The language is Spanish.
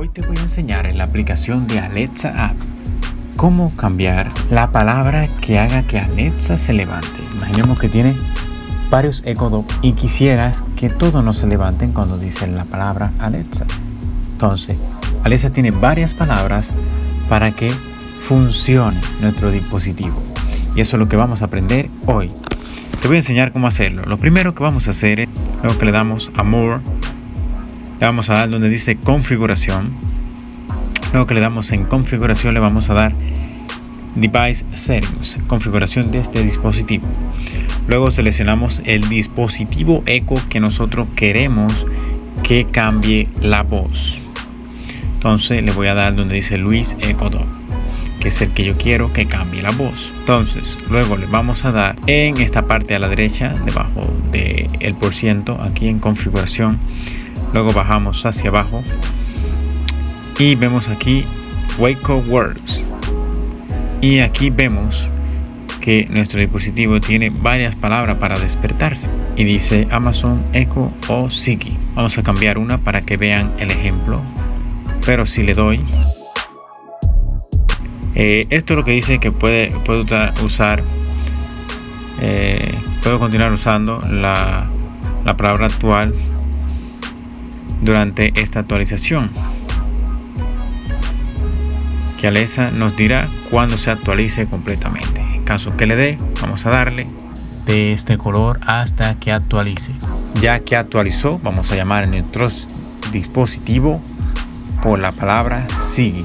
Hoy te voy a enseñar en la aplicación de Alexa App cómo cambiar la palabra que haga que Alexa se levante. Imaginemos que tiene varios Echo y quisieras que todos no se levanten cuando dicen la palabra Alexa. Entonces, Alexa tiene varias palabras para que funcione nuestro dispositivo. Y eso es lo que vamos a aprender hoy. Te voy a enseñar cómo hacerlo. Lo primero que vamos a hacer es, luego que le damos a More, le vamos a dar donde dice configuración. Luego que le damos en configuración le vamos a dar Device Settings, configuración de este dispositivo. Luego seleccionamos el dispositivo Echo que nosotros queremos que cambie la voz. Entonces le voy a dar donde dice Luis Echo Dog, que es el que yo quiero que cambie la voz. Entonces luego le vamos a dar en esta parte a la derecha, debajo del el por ciento, aquí en configuración luego bajamos hacia abajo y vemos aquí Waco Words y aquí vemos que nuestro dispositivo tiene varias palabras para despertarse y dice Amazon Echo o Siki vamos a cambiar una para que vean el ejemplo pero si le doy eh, esto es lo que dice que puede, puede usar eh, puedo continuar usando la, la palabra actual durante esta actualización. Que Alexa nos dirá cuando se actualice completamente. En caso que le dé vamos a darle de este color hasta que actualice. Ya que actualizó vamos a llamar en nuestro dispositivo por la palabra sigue